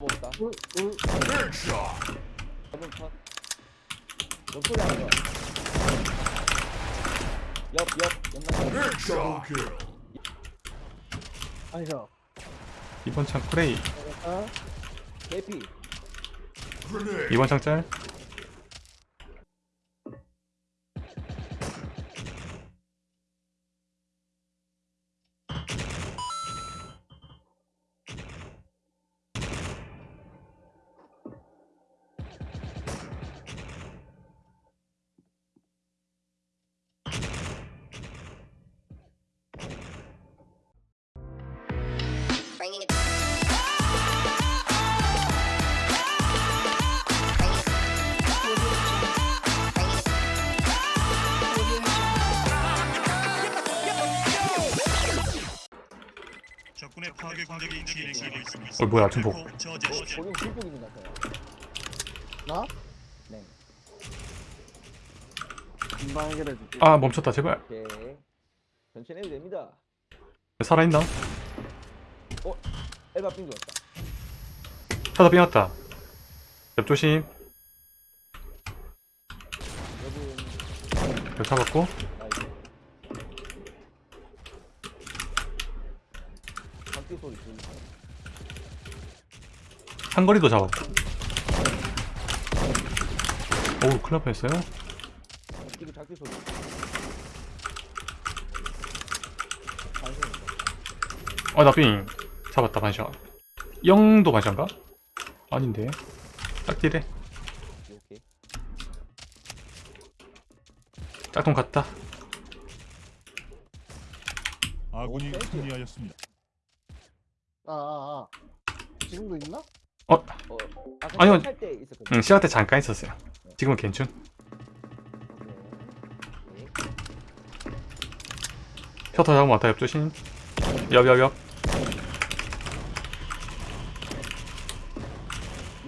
울. 한번 컷. 옆소리 하는 거. 옆, 옆, 옆나. 아니죠. 이번 창 프레이 아, 개피. 이번 창 짤 어 뭐야 중복. 거긴 같아요. 나? 네. 금방 해결해줄게. 아 멈췄다 제발 오케이. 됩니다. 살아있나? 엘바 빙 들었다. 타다 삐났다. 옆조심. 옆 잡았고? 한거리도 잡았고 오우 큰일 날 뻔했어요. 박기도 작기 소리. 어나삥 잡았다 반샷 영도 반샷인가? 아닌데 딱 딜해 오케이, 오케이. 짝퉁 갔다 아군이 승리하였습니다. 아, 아, 아. 지금도 있나? 어? 어, 아까 아니요. 응 시간 때 잠깐 있었어요 지금은 괜춘. 셔터 잡으면 왔다 옆조심 옆옆옆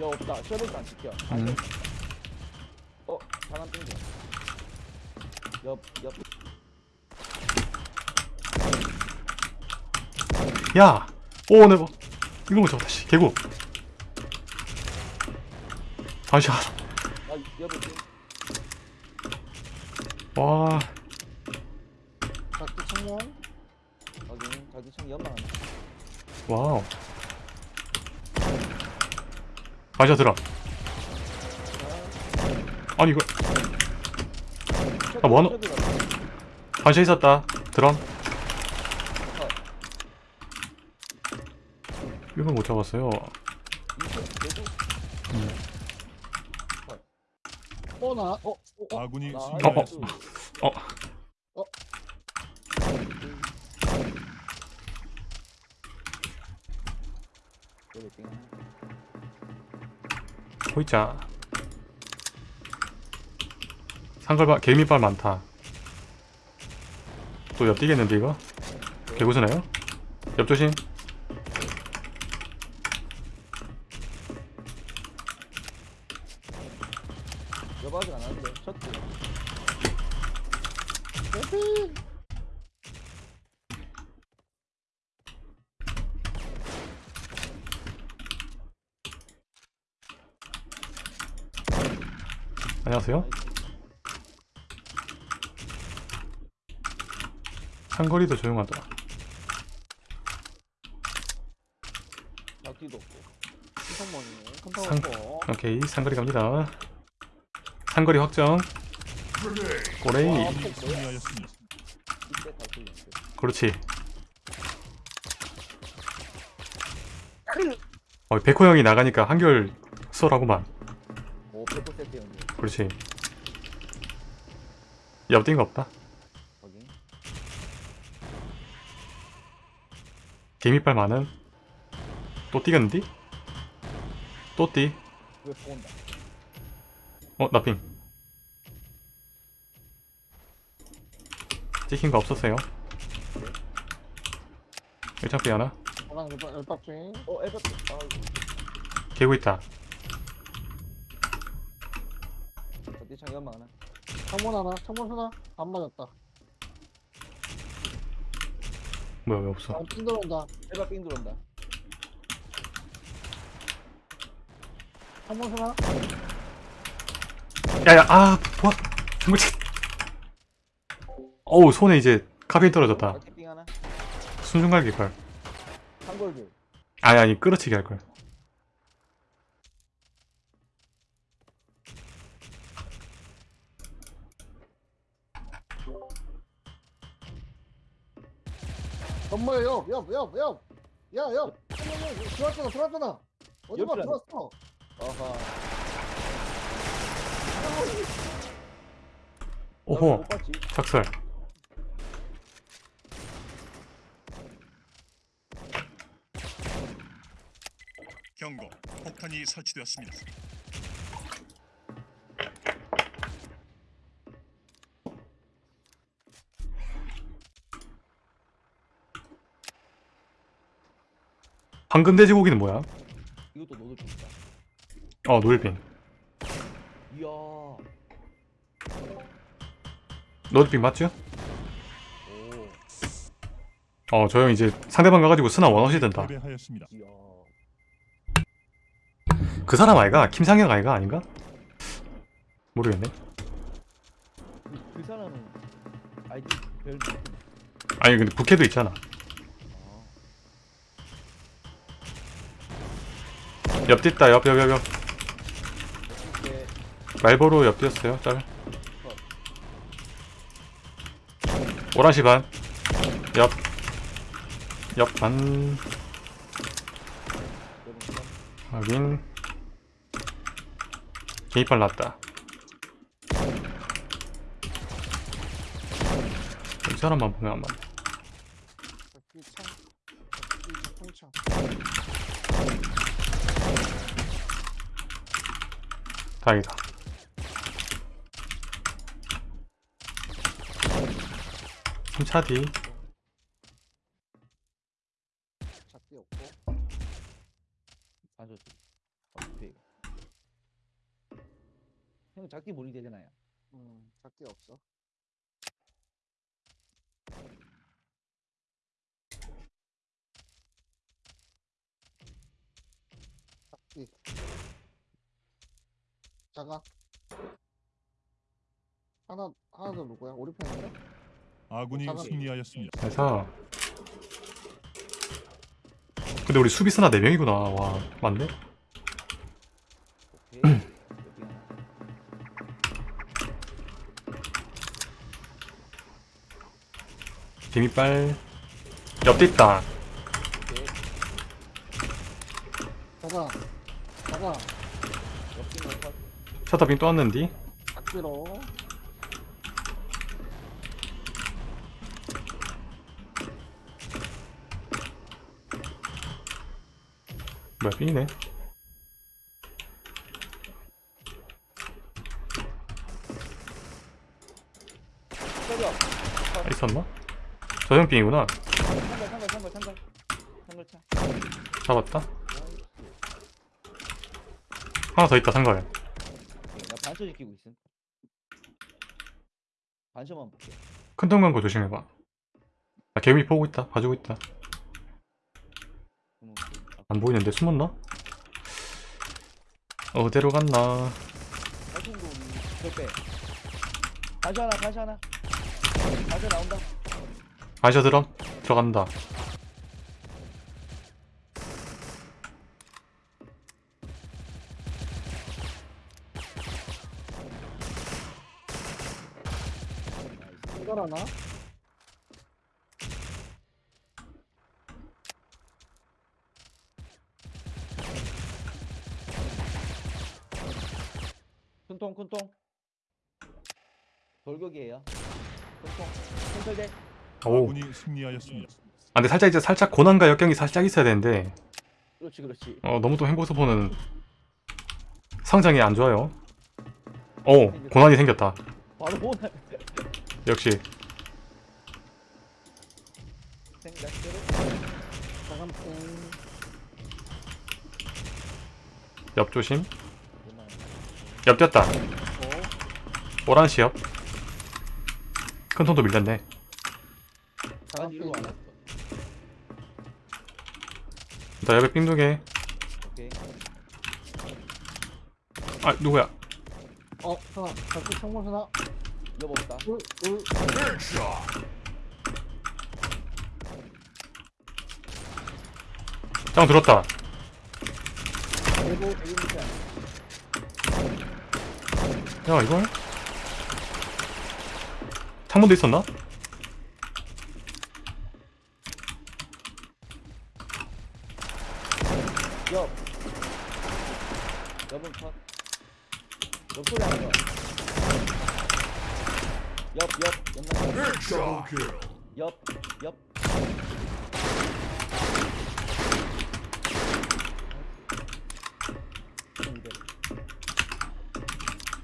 여 없다. 셔틀도 안 지켜. 음. 어, 사람 땡겨. 옆, 옆. 야! 오 네버 이거 못 잡았다 씨 개구 반샷 아, 옆에 땡. 와 작두 청년? 확인. 자기 참 연막 하나. 와우 반샷 드럼 아니 이거 아, 뭐 하노? 셔틀 같아. 반샷 있었다 드럼 이걸 못 잡았어요 이거 내도 어, 나, 어, 어, 어. 아군이 나 승리하였습니다. 어. 호이자 상걸바 개미빨 많다 또 옆 뛰겠는데 이거? 개구스나요? 옆 조심 옆 아직 안 하는데. 셔틀. 에피! 안녕하세요 상거리도 조용하다 없고. 신성mon이네. 상- 오케이 상거리 갑니다. 상거리 확정. 꼬레이. 틀렸어. 그렇지. 어, 백호 형이 나가니까 한결 수월하구만. 오. 그렇지. 옆 뛴거 없다 확인. 개미빨 많은 또 뛰겠는디? 또 뛰? 어 나핑 찍힌 거 없었어요 1창피 하나. 어, 땡. 아, 개구 있다 하나. 창문 하나, 창문 하나. 안 맞았다. 뭐야 왜 없어 아, 핀 들어온다. 엘바 빙 들어온다. 창문 하나? 야야 아 뭐야 정말 어우 손에 이제 카페인 떨어졌다. 순순갈기 걸 한골드. 아니 아니 끌어치기 할걸 엄마야 옆, 옆, 옆, 옆. 야, 옆. 들어왔잖아, 들어왔잖아. 어디 봐. 들어왔어. 어허. 오호 봤지? 착설 경고. 폭탄이 설치되었습니다. 황금 돼지고기는 뭐야? 이것도 좋다. 어 노일빈 이야. 노일빈 맞죠? 오. 어저 형 이제 상대방 가가지고 스나 원어시 된다 패배하였습니다. 이야. 그 사람 아이가? 김상혁 아이가 아닌가? 모르겠네 그, 그 사람은 아이디 별. 아니 근데 국회도 있잖아 옆 뛴다 옆 옆 옆옆. 말보로 옆 뛰었어요 짤 오란시 반 옆 옆반. 여러분 확인. 개입발 났다. 이 사람만 보면 안 맞네 이 창, 이 작동창. 다행이다 차디 작기 없고. 반소지. 어떻게? 형 작기 몰이 되잖아요. 음, 작기 없어. 작기. 자가. 하나, 하나 더 누구야? 우리 편인가? 아군이 잠깐만요. 승리하였습니다. 그래서 근데 우리 수비스나 4명이구나 와 맞네. 개미빨 옆에 있다. 자가. 옆뒤만 컷. 셔터빈 또 왔는디 작기로. 뭐야 저기요. 아, 있었나? 저형 삥이구나 상갈 상갈 상갈 상갈. 상갈 차. 잡았다 하나 더 있다 반 소 지키고 있음. 반소만 볼게. 큰 동간거 조심해봐 아 개미 보고 있다 봐주고 있다 안 보이는데 숨었나? 어디로 갔나. 반소 하나 반소 하나. 반소 나온다. 아셔 드럼 들어간다 나이스. 이걸 하나? 큰통 큰통. 돌격이에요. 큰통. 큰설대. 오 아군이 승리하였습니다. 아 근데 살짝 이제 살짝 고난과 역경이 살짝 있어야 되는데 그렇지 그렇지. 어 너무 또 행보스포는 성장이 안 좋아요 오 고난이 생겼다 바로 보나. 역시. 옆 조심. 옆 오. 오란시 옆큰 통도 밀렸네. 나 옆에 삥두개. 아 누구야 어 하나 자꾸 하나 여보 없다. 짱 들었다 여기. 야 이걸 창문도 있었나? 옆. 옆은 컷. 옆 소리 하나 더. 옆, 옆, 옆, 옆, 옆.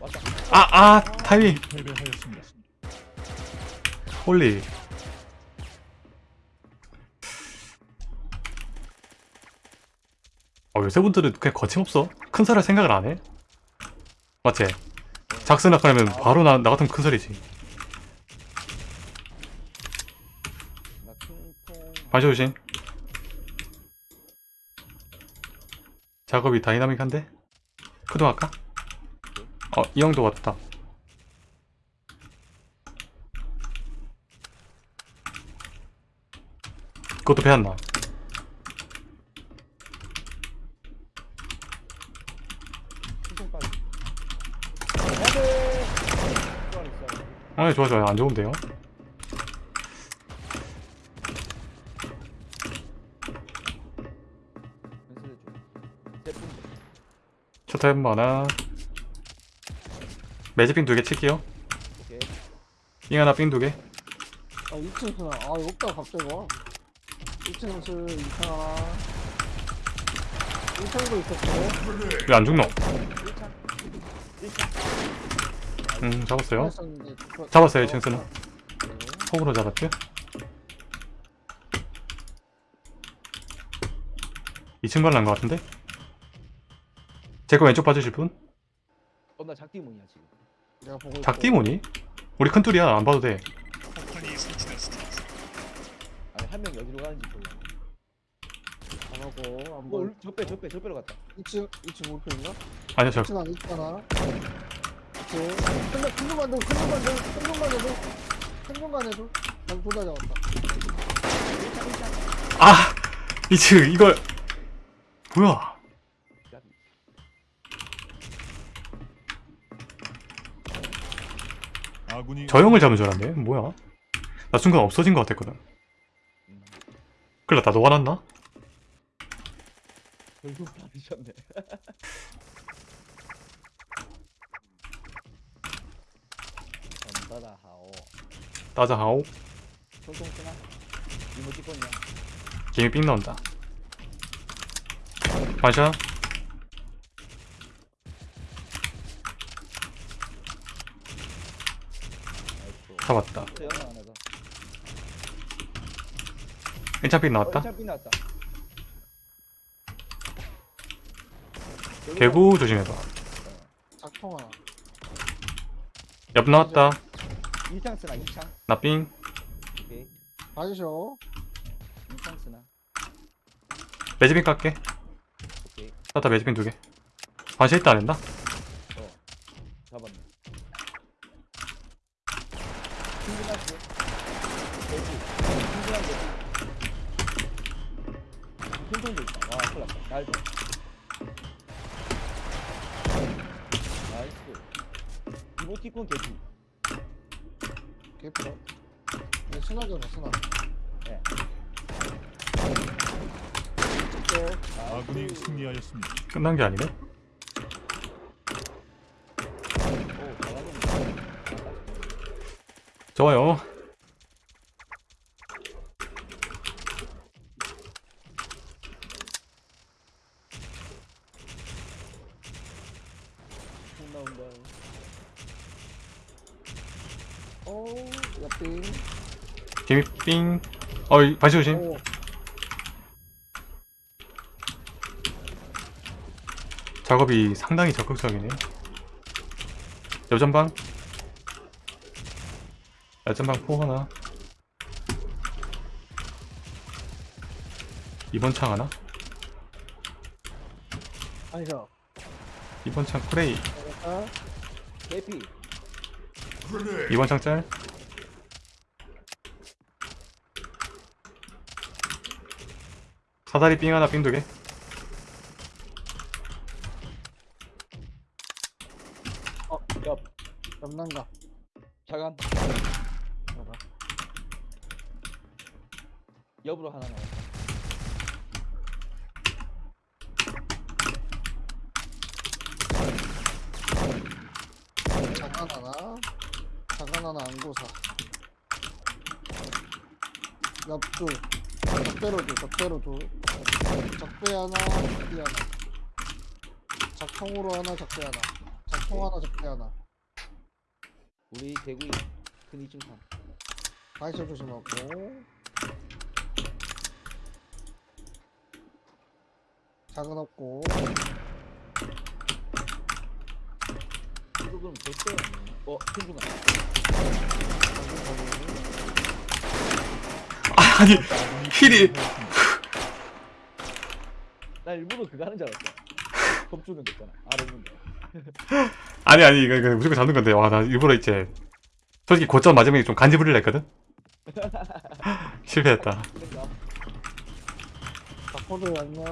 왔다. 아아 타이밍 패배하였습니다. 홀리 어 요새 분들은 그냥 거침없어 큰할 생각을 안 해 맞지? 작스나 하면 바로 나, 나 같으면 큰 소리지 나 반시 조심 작업이 다이나믹한데? 크도 할까? 어, 이 형도 왔다 그것도 배웠나? 퉁퉁 빠져. 안돼. 쏘리 쏘리. 아 좋아 좋아 안 좋은데요? 해본 하나 매직핀 두개 칠게요 오케이. 삥 하나 삥 두개 아 2층 하나 아 없다 갑자기 와 2층 연수 2층 하나 1층도 있었고 왜 안 죽노? 1창. 1창. 음 잡았어요 잡았어요 1층 쓰는 네. 폭으로 잡았죠 2층 발난 것 같은데? 제 거 왼쪽 봐주실 분? 어, 나 작디문이야 지금. 내가 보고. 작디모니? 우리 큰 툴이야 안 봐도 돼 폭탄이 설치되었습니다. 아니 한명 여기로 가는지 몰라. 안 하고 안 어, 보여 저빼 저 빼 저빼로 갔다. 2층 2층 울프 있나? 아니요 저 2층 안에 있잖아 2층 큰큰 놈만 더, 큰 놈만 더, 큰 놈만 해도 큰 놈만 해도 난 둘다 잡았다 아! 2층 이걸 뭐야 까비. 아군이 저 형을 잡은 줄 알았네 뭐야 나 순간 없어진 것 같았거든 음, 큰일 났다 너가 났나? 결국 받으셨네. 전다다 하오. 따자하오 쓰나? 이모티콘이야. 김이 삥 나온다 반샷 아이고. 잡았다 저 영화 하나 더. 1차 삥 어, 나왔다 개구 조심해봐 작통 하나 옆 나왔다 나- 일창 쓰나 일창. 나삥 오케이. 봐주셔 일창 쓰나. 매직핀 깎게 오케이. 따다 매직핀 두개 반샷 있다 안 했나? 어. 잡았네. 충분하지. 돼지. 충분한 돼지. 통통도 있다. 와, 큰일 났다. 날 좀. 나이스. 이모티콘 개지. 개피다 내 순하잖아 순하 예. 또 아군이 승리하였습니다. 끝난 게 아니네 오, 잘하네. 좋아요. 콩 나온다. 오 옆빙. 김이 삥 어이 반샷 조심 오 작업이 상당히 적극적이네 여전방 여전방 포 하나. 이번 창 하나? 아니죠. 이번 창 프레이. 아, 개피. 이번 창짤? 사다리 삥 하나 삥 두개 어, 옆. 옆난가. 자간. 옆으로 하나 나와. 자간 하나. 자간 하나 안고사. 옆두. 적대로 두, 적대로 두. 적배 하나, 적배 하나. 작통으로 하나, 적배 하나. 작통 하나, 적배 하나. 우리 대구이 큰 이중탄. 다이소 조심하고. 작은 없고. 이거 그럼 대패 어, 거기. 아니 힐이 나 일부러 그거 하는 줄 알았어. 겁주는 거 있잖아. 아래 있는데. 아니 아니 이거, 이거 무조건 잡는 건데 와 나 일부러 이제 솔직히 고점 맞으면 좀 간지 부리려 했거든 실패했다 그러니까. 바코드 안녕.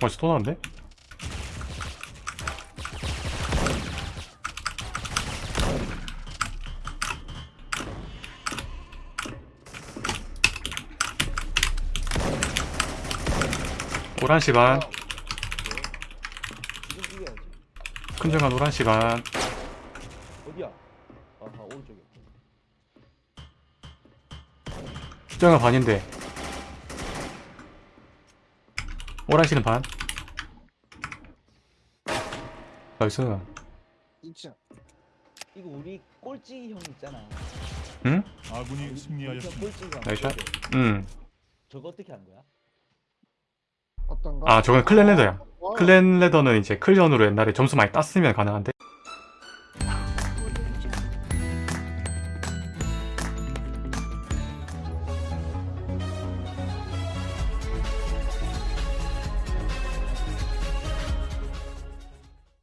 나왔네 오란 시반 지금 이겨야지. 큰중간 오란 시반 어디야? 아하, 오른쪽에. 수정은 반인데 오란 씨는 반 nice 2층. 이거 우리 꼴찌 형 있잖아. 응? 아군이 우리 승리하였습니다. nice. 응. 저거 어떻게 하는 거야? 어떤가? 아 저건 clan ladder야 와, clan ladder는 이제 클전으로 옛날에 점수 많이 땄으면 가능한데